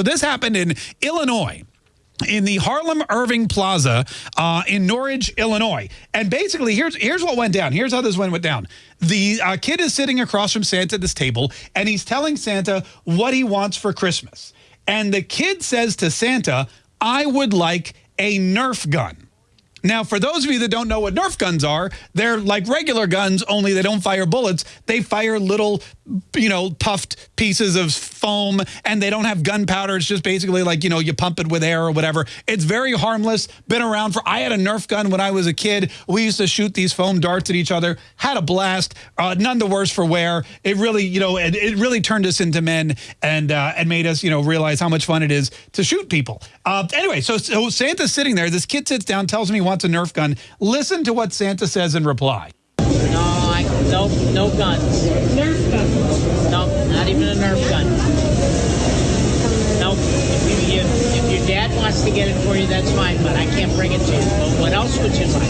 So this happened in Illinois in the Harlem Irving Plaza uh, in Norridge, Illinois. And basically, here's here's what went down. Here's how this one went down. The uh, kid is sitting across from Santa at this table, and he's telling Santa what he wants for Christmas. And the kid says to Santa, I would like a Nerf gun. Now, for those of you that don't know what Nerf guns are, they're like regular guns, only they don't fire bullets. They fire little, you know, puffed pieces of foam, and they don't have gunpowder. It's just basically like, you know, you pump it with air or whatever. It's very harmless. Been around for, I had a Nerf gun when I was a kid. We used to shoot these foam darts at each other. Had a blast. Uh, none the worse for wear. It really, you know, it, it really turned us into men and uh, and made us, you know, realize how much fun it is to shoot people. Uh, anyway, so, so Santa's sitting there. This kid sits down, tells me wants a Nerf gun. Listen to what Santa says in reply. No, I, no, no guns. Nerf gun. No, not even a Nerf gun. No, if, you, if your dad wants to get it for you, that's fine, but I can't bring it to you. But what else would you like?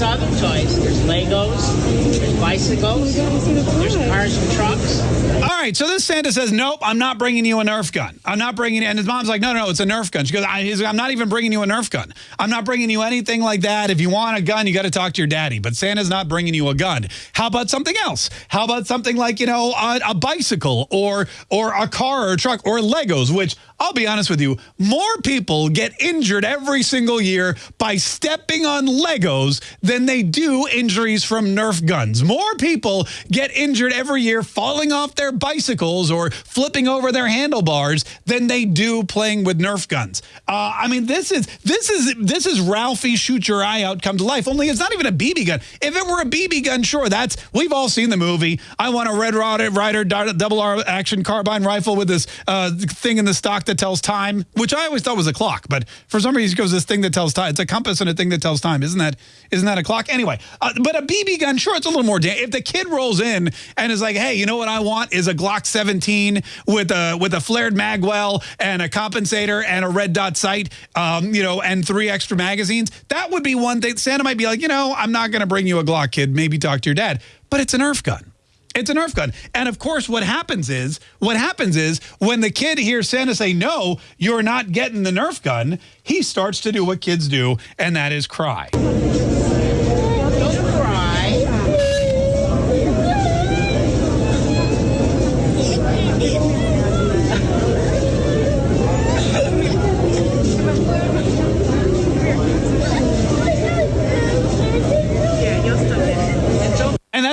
Lots of other toys. There's Legos, there's bicycles, there's cars and trucks. All right, so this Santa says, nope, I'm not bringing you a Nerf gun. I'm not bringing it. And his mom's like, no, no, no, it's a Nerf gun. She goes, I'm not even bringing you a Nerf gun. I'm not bringing you anything like that. If you want a gun, you got to talk to your daddy. But Santa's not bringing you a gun. How about something else? How about something like, you know, a, a bicycle or, or a car or a truck or Legos, which I'll be honest with you, more people get injured every single year by stepping on Legos than they do injuries from Nerf guns. More people get injured every year falling off their bicycles or flipping over their handlebars than they do playing with Nerf guns. Uh, I mean, this is this is this is Ralphie shoot your eye out come to life. Only it's not even a BB gun. If it were a BB gun, sure, that's we've all seen the movie. I want a Red Ryder double R action carbine rifle with this uh, thing in the stock that tells time, which I always thought was a clock, but for some reason it goes this thing that tells time. It's a compass and a thing that tells time. Isn't that isn't that a clock? Anyway, uh, but a BB gun, sure, it's a little more. If the kid rolls in and is like, hey, you know what I want is a Glock 17 with a with a flared magwell and a compensator and a red dot sight, um, you know, and three extra magazines. That would be one thing. Santa might be like, you know, I'm not going to bring you a Glock, kid. Maybe talk to your dad. But it's an Nerf gun. It's a Nerf gun. And of course, what happens is, what happens is when the kid hears Santa say, no, you're not getting the Nerf gun, he starts to do what kids do, and that is cry.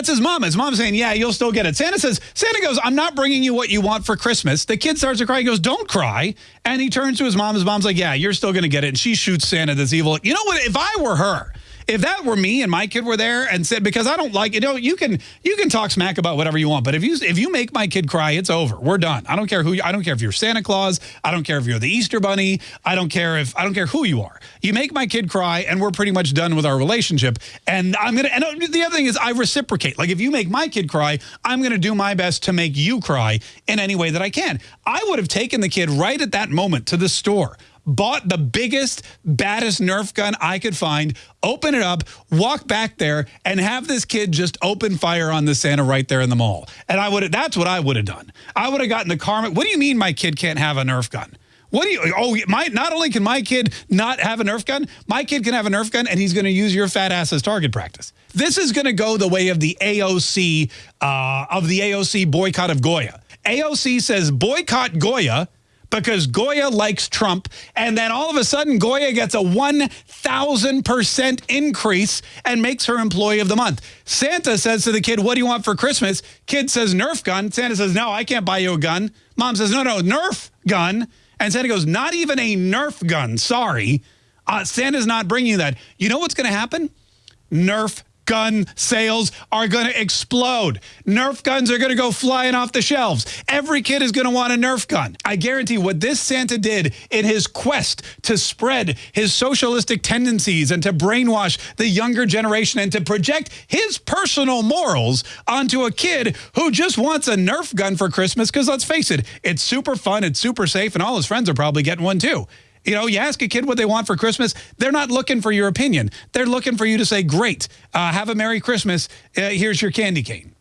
That's his mom. His mom's saying, yeah, you'll still get it. Santa says, Santa goes, I'm not bringing you what you want for Christmas. The kid starts to cry. He goes, don't cry. And he turns to his mom. His mom's like, yeah, you're still going to get it. And she shoots Santa this evil. You know what? If I were her, if that were me and my kid were there and said because I don't like you know you can you can talk smack about whatever you want but if you if you make my kid cry it's over. We're done. I don't care who you, I don't care if you're Santa Claus. I don't care if you're the Easter Bunny. I don't care if I don't care who you are. You make my kid cry and we're pretty much done with our relationship. And I'm gonna and uh, the other thing is I reciprocate. Like if you make my kid cry I'm gonna do my best to make you cry in any way that I can. I would have taken the kid right at that moment to the store bought the biggest, baddest Nerf gun I could find, open it up, walk back there, and have this kid just open fire on the Santa right there in the mall. And I would that's what I would have done. I would have gotten the karma. What do you mean my kid can't have a Nerf gun? What do you, oh, my, not only can my kid not have a Nerf gun, my kid can have a Nerf gun and he's going to use your fat ass as target practice. This is going to go the way of the AOC, uh, of the AOC boycott of Goya. AOC says boycott Goya because Goya likes Trump. And then all of a sudden, Goya gets a 1,000% increase and makes her employee of the month. Santa says to the kid, what do you want for Christmas? Kid says, Nerf gun. Santa says, no, I can't buy you a gun. Mom says, no, no, Nerf gun. And Santa goes, not even a Nerf gun. Sorry. Uh, Santa's not bringing you that. You know what's going to happen? Nerf gun sales are going to explode. Nerf guns are going to go flying off the shelves. Every kid is going to want a Nerf gun. I guarantee what this Santa did in his quest to spread his socialistic tendencies and to brainwash the younger generation and to project his personal morals onto a kid who just wants a Nerf gun for Christmas because let's face it, it's super fun, it's super safe, and all his friends are probably getting one too. You know, you ask a kid what they want for Christmas, they're not looking for your opinion. They're looking for you to say, great, uh, have a Merry Christmas. Uh, here's your candy cane.